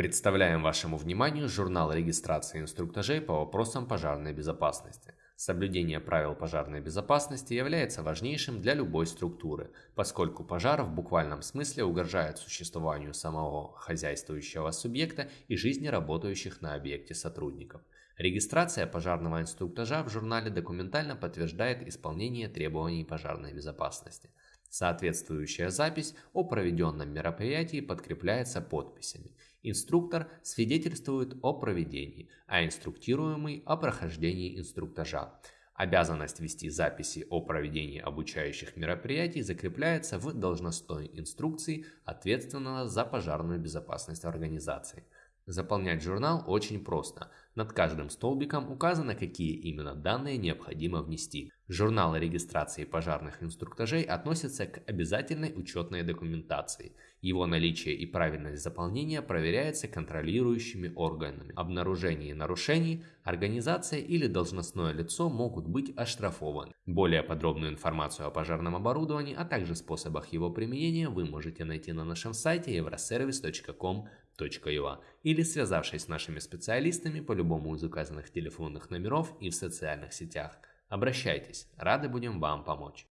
Представляем вашему вниманию журнал регистрации инструктажей по вопросам пожарной безопасности. Соблюдение правил пожарной безопасности является важнейшим для любой структуры, поскольку пожар в буквальном смысле угрожает существованию самого хозяйствующего субъекта и жизни работающих на объекте сотрудников. Регистрация пожарного инструктажа в журнале документально подтверждает исполнение требований пожарной безопасности. Соответствующая запись о проведенном мероприятии подкрепляется подписями. Инструктор свидетельствует о проведении, а инструктируемый о прохождении инструктажа. Обязанность вести записи о проведении обучающих мероприятий закрепляется в должностной инструкции ответственного за пожарную безопасность организации. Заполнять журнал очень просто. Над каждым столбиком указано, какие именно данные необходимо внести. Журнал регистрации пожарных инструктажей относится к обязательной учетной документации. Его наличие и правильность заполнения проверяется контролирующими органами. Обнаружение нарушений организация или должностное лицо могут быть оштрафованы. Более подробную информацию о пожарном оборудовании, а также способах его применения вы можете найти на нашем сайте euroservice.com или связавшись с нашими специалистами по любому из указанных телефонных номеров и в социальных сетях. Обращайтесь, рады будем вам помочь.